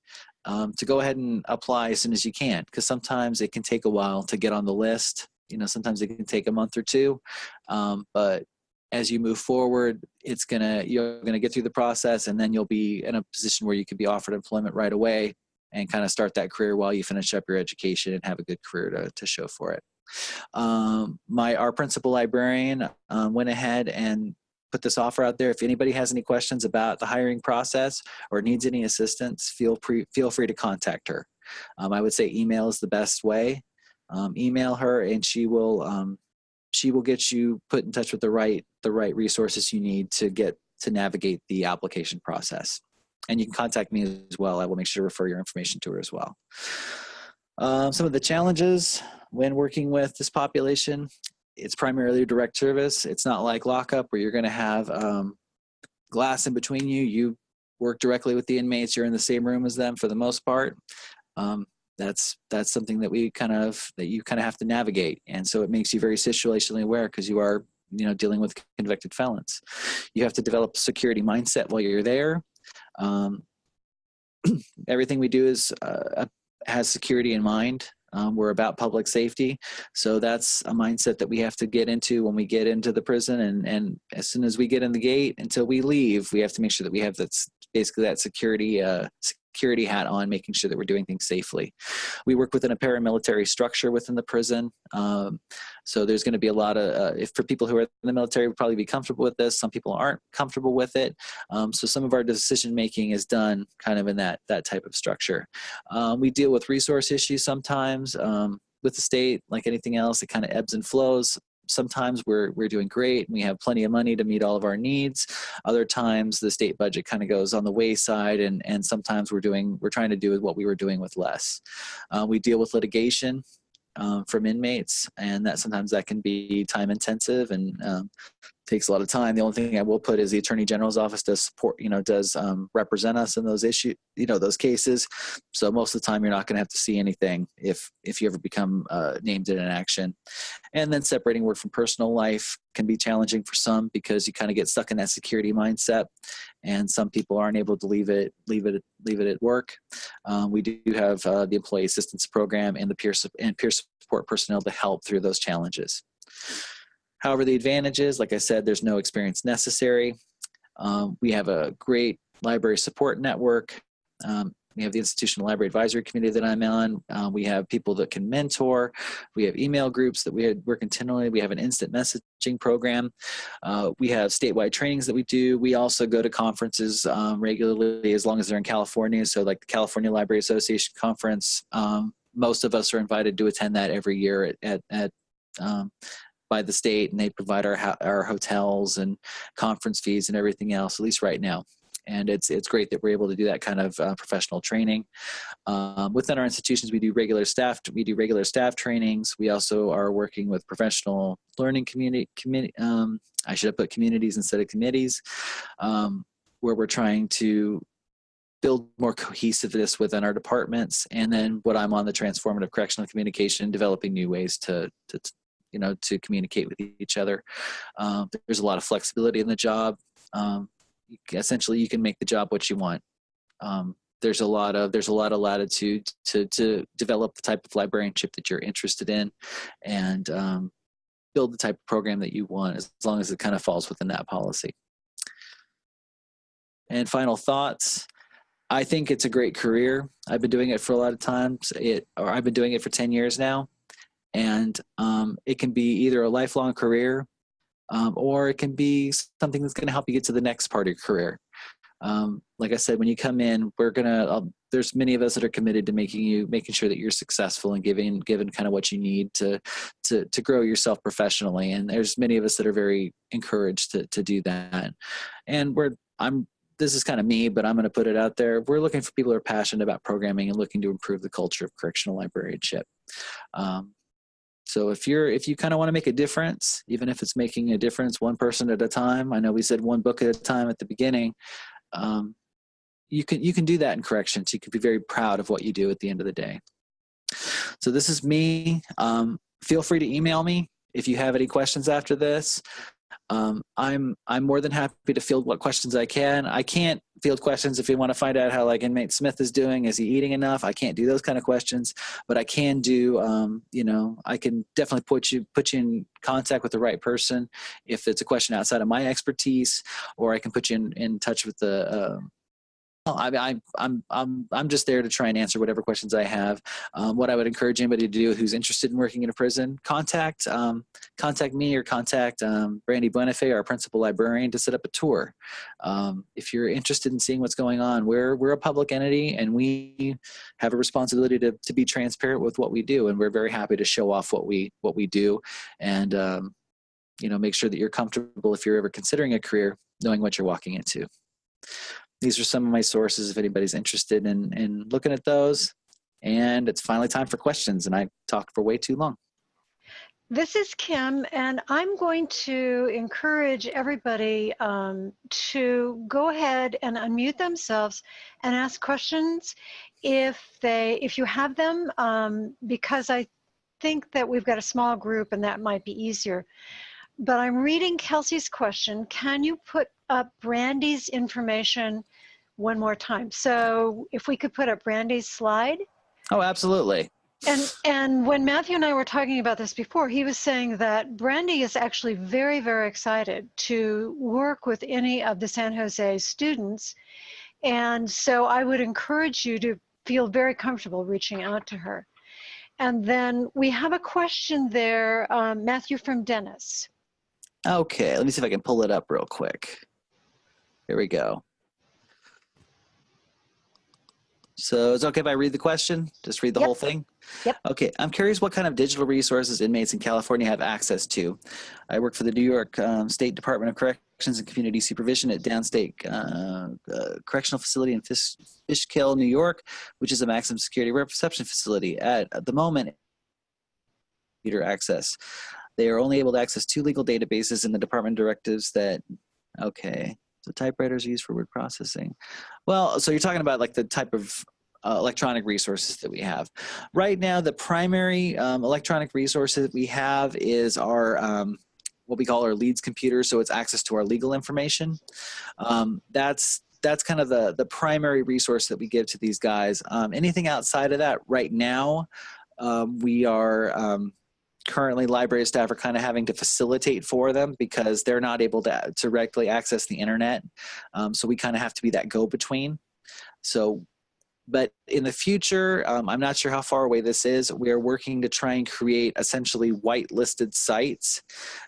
um, to go ahead and apply as soon as you can, because sometimes it can take a while to get on the list. You know, sometimes it can take a month or two, um, but as you move forward, it's gonna you're gonna get through the process, and then you'll be in a position where you could be offered employment right away and kind of start that career while you finish up your education and have a good career to, to show for it. Um, my our principal librarian um, went ahead and put this offer out there. If anybody has any questions about the hiring process or needs any assistance, feel free feel free to contact her. Um, I would say email is the best way. Um, email her and she will um, she will get you put in touch with the right the right resources you need to get to navigate the application process. And you can contact me as well. I will make sure to refer your information to her as well. Um, some of the challenges when working with this population, it's primarily direct service. It's not like lockup where you're going to have um, glass in between you. You work directly with the inmates. You're in the same room as them for the most part. Um, that's that's something that we kind of that you kind of have to navigate. And so it makes you very situationally aware because you are you know dealing with convicted felons. You have to develop a security mindset while you're there. Um, everything we do is uh, has security in mind. Um, we're about public safety. So that's a mindset that we have to get into when we get into the prison. And and as soon as we get in the gate until we leave we have to make sure that we have that's basically that security uh, security hat on, making sure that we're doing things safely. We work within a paramilitary structure within the prison. Um, so there's going to be a lot of, uh, if for people who are in the military would probably be comfortable with this, some people aren't comfortable with it. Um, so some of our decision making is done kind of in that, that type of structure. Um, we deal with resource issues sometimes um, with the state, like anything else, it kind of ebbs and flows sometimes we're we're doing great and we have plenty of money to meet all of our needs. Other times the state budget kind of goes on the wayside and and sometimes we're doing we're trying to do what we were doing with less. Uh, we deal with litigation um, from inmates and that sometimes that can be time intensive and um, takes a lot of time. The only thing I will put is the Attorney General's office does support, you know, does um, represent us in those issues, you know, those cases. So most of the time, you're not going to have to see anything if if you ever become uh, named in an action. And then separating work from personal life can be challenging for some because you kind of get stuck in that security mindset, and some people aren't able to leave it leave it leave it at work. Um, we do have uh, the Employee Assistance Program and the peer and peer support personnel to help through those challenges. However, the advantage is, like I said, there's no experience necessary. Um, we have a great library support network. Um, we have the Institutional Library Advisory Committee that I'm on. Uh, we have people that can mentor. We have email groups that we work continually. We have an instant messaging program. Uh, we have statewide trainings that we do. We also go to conferences um, regularly as long as they're in California. So like the California Library Association conference, um, most of us are invited to attend that every year at, at, at um, by the state and they provide our, our hotels and conference fees and everything else, at least right now. And it's, it's great that we're able to do that kind of uh, professional training. Um, within our institutions, we do regular staff, we do regular staff trainings. We also are working with professional learning community, um, I should have put communities instead of committees, um, where we're trying to build more cohesiveness within our departments and then what i'm on the transformative correctional communication developing new ways to, to you know, to communicate with each other. Um, there's a lot of flexibility in the job. Um, essentially, you can make the job what you want. Um, there's a lot of there's a lot of latitude to to develop the type of librarianship that you're interested in, and um, build the type of program that you want as long as it kind of falls within that policy. And final thoughts. I think it's a great career. I've been doing it for a lot of times. It, or I've been doing it for 10 years now and um, it can be either a lifelong career um, or it can be something that's going to help you get to the next part of your career. Um, like I said, when you come in, we're gonna. Uh, there's many of us that are committed to making you, making sure that you're successful and giving, given kind of what you need to, to, to grow yourself professionally. And there's many of us that are very encouraged to, to do that. And we're, I'm this is kind of me, but I'm going to put it out there. We're looking for people who are passionate about programming and looking to improve the culture of correctional librarianship. Um, so if you're if you kind of want to make a difference, even if it's making a difference one person at a time, I know we said one book at a time at the beginning. Um, you can you can do that in corrections. You can be very proud of what you do at the end of the day. So this is me. Um, feel free to email me if you have any questions after this. Um, I'm I'm more than happy to field what questions I can. I can't field questions if you want to find out how like inmate Smith is doing. Is he eating enough? I can't do those kind of questions, but I can do. Um, you know, I can definitely put you put you in contact with the right person if it's a question outside of my expertise, or I can put you in, in touch with the uh, I, I, I'm, I'm, I'm just there to try and answer whatever questions I have. Um, what I would encourage anybody to do who's interested in working in a prison, contact, um, contact me or contact um, Brandy Buenafé, our principal librarian, to set up a tour. Um, if you're interested in seeing what's going on, we're, we're a public entity and we have a responsibility to, to be transparent with what we do. And we're very happy to show off what we, what we do and, um, you know, make sure that you're comfortable if you're ever considering a career, knowing what you're walking into these are some of my sources if anybody's interested in, in looking at those. And it's finally time for questions, and I talked for way too long. This is Kim, and I'm going to encourage everybody um, to go ahead and unmute themselves and ask questions if they, if you have them, um, because I think that we've got a small group and that might be easier. But I'm reading Kelsey's question. Can you put up Brandy's information one more time. So if we could put up Brandy's slide. Oh, absolutely. And and when Matthew and I were talking about this before, he was saying that Brandy is actually very, very excited to work with any of the San Jose students And so I would encourage you to feel very comfortable reaching out to her. And then we have a question there, um, Matthew from Dennis. Okay, let me see if I can pull it up real quick. Here we go. So it's okay if I read the question? Just read the Yep. whole thing? Yep. Okay, I'm curious what kind of digital resources inmates in California have access to. I work for the New York um, State Department of Corrections and Community Supervision at Downstate uh, uh, Correctional Facility in Fish, Fishkill, New York, which is a maximum security reception facility. At, at the moment, computer access. They are only able to access two legal databases in the department directives that, okay, so typewriters are used for word processing. Well, so you're talking about like the type of uh, electronic resources that we have. Right now, the primary um, electronic resources we have is our um, what we call our leads computer. So it's access to our legal information. Um, that's that's kind of the the primary resource that we give to these guys. Um, anything outside of that, right now, um, we are um, currently library staff are kind of having to facilitate for them because they're not able to directly access the internet. Um, so we kind of have to be that go-between. So, but in the future, um, I'm not sure how far away this is. We are working to try and create essentially whitelisted sites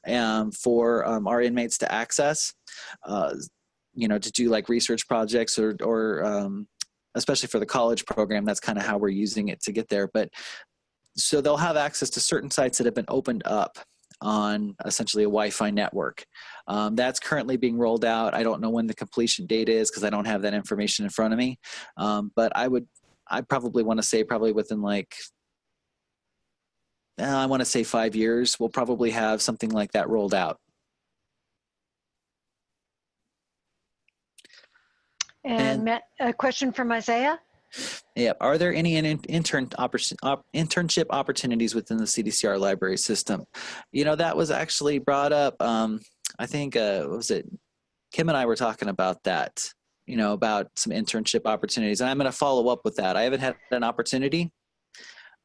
um, for um, our inmates to access. Uh, you know, to do like research projects or, or um, especially for the college program, that's kind of how we're using it to get there. But so they'll have access to certain sites that have been opened up on essentially a Wi-Fi network. Um, that's currently being rolled out. I don't know when the completion date is because I don't have that information in front of me. Um, but I would, I probably want to say probably within like, uh, I want to say five years, we'll probably have something like that rolled out. And, And- Matt, a question from Isaiah. Yeah. Are there any in, intern internship opportunities within the CDCR library system? You know, that was actually brought up. Um, I think uh, what was it? Kim and I were talking about that. You know, about some internship opportunities, and I'm going to follow up with that. I haven't had an opportunity,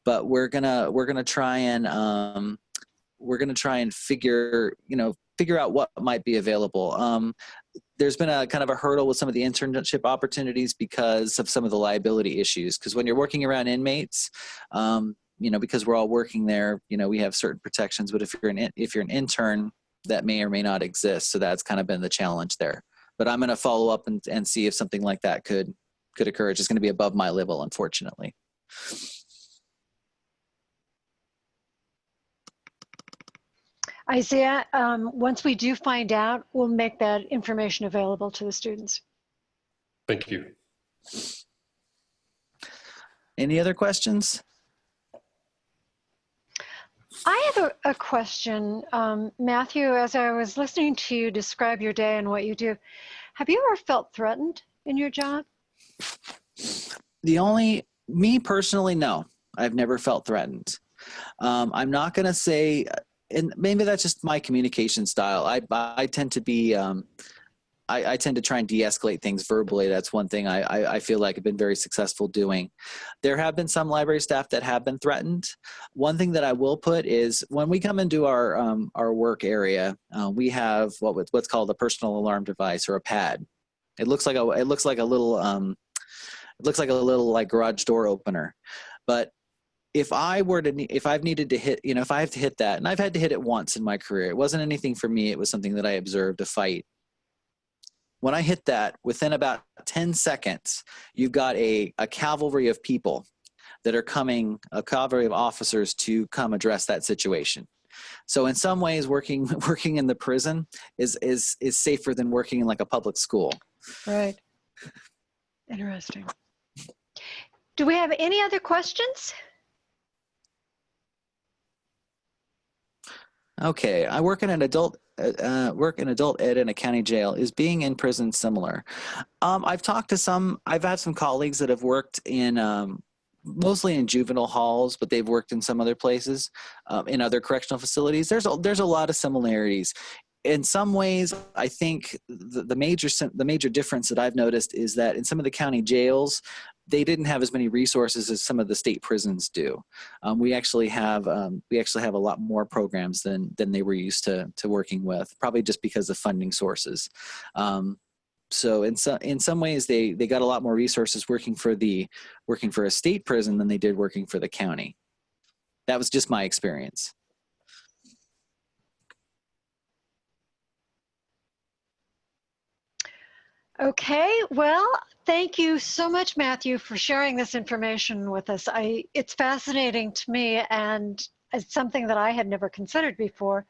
but we're gonna we're gonna try and um, we're gonna try and figure you know figure out what might be available. Um, there's been a kind of a hurdle with some of the internship opportunities because of some of the liability issues. Because when you're working around inmates, um, you know, because we're all working there, you know, we have certain protections. But if you're an if you're an intern, that may or may not exist. So that's kind of been the challenge there. But I'm going to follow up and, and see if something like that could could occur. It's just going to be above my level, unfortunately. Isaiah, um, once we do find out, we'll make that information available to the students. Thank you. Any other questions? I have a, a question, um, Matthew, as I was listening to you describe your day and what you do. Have you ever felt threatened in your job? The only me personally, no, I've never felt threatened. Um, I'm not going to say, and maybe that's just my communication style. I I tend to be. Um, I, I tend to try and de-escalate things verbally. That's one thing I, I, I feel like I've been very successful doing. There have been some library staff that have been threatened. One thing that I will put is when we come into our um, our work area, uh, we have what what's called a personal alarm device or a pad. It looks like a it looks like a little um, it looks like a little like garage door opener, but if I were to, if I've needed to hit, you know, if I have to hit that, and I've had to hit it once in my career, it wasn't anything for me. It was something that I observed a fight. When I hit that, within about 10 seconds, you've got a, a cavalry of people that are coming, a cavalry of officers to come address that situation. So in some ways, working working in the prison is is is safer than working in like a public school. Right. Interesting. Do we have any other questions? Okay, I work in an adult uh, uh, work in adult ed in a county jail. Is being in prison similar? Um, I've talked to some. I've had some colleagues that have worked in um, mostly in juvenile halls, but they've worked in some other places, um, in other correctional facilities. There's a, there's a lot of similarities. In some ways, I think the, the major the major difference that I've noticed is that in some of the county jails, they didn't have as many resources as some of the state prisons do. Um, we actually have um, we actually have a lot more programs than than they were used to to working with, probably just because of funding sources. Um, so in some in some ways they they got a lot more resources working for the working for a state prison than they did working for the county that was just my experience Okay, well, thank you so much, Matthew, for sharing this information with us. I, it's fascinating to me and it's something that I had never considered before.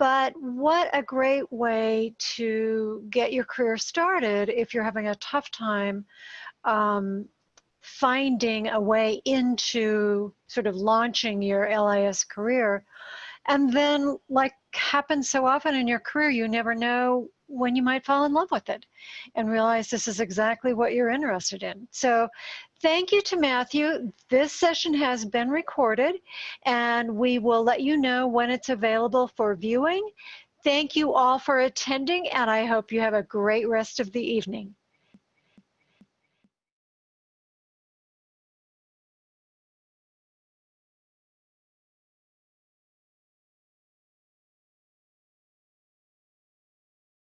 But what a great way to get your career started if you're having a tough time um, finding a way into sort of launching your LIS career. And then, like happens so often in your career, you never know when you might fall in love with it and realize this is exactly what you're interested in. So thank you to Matthew. This session has been recorded and we will let you know when it's available for viewing. Thank you all for attending and I hope you have a great rest of the evening.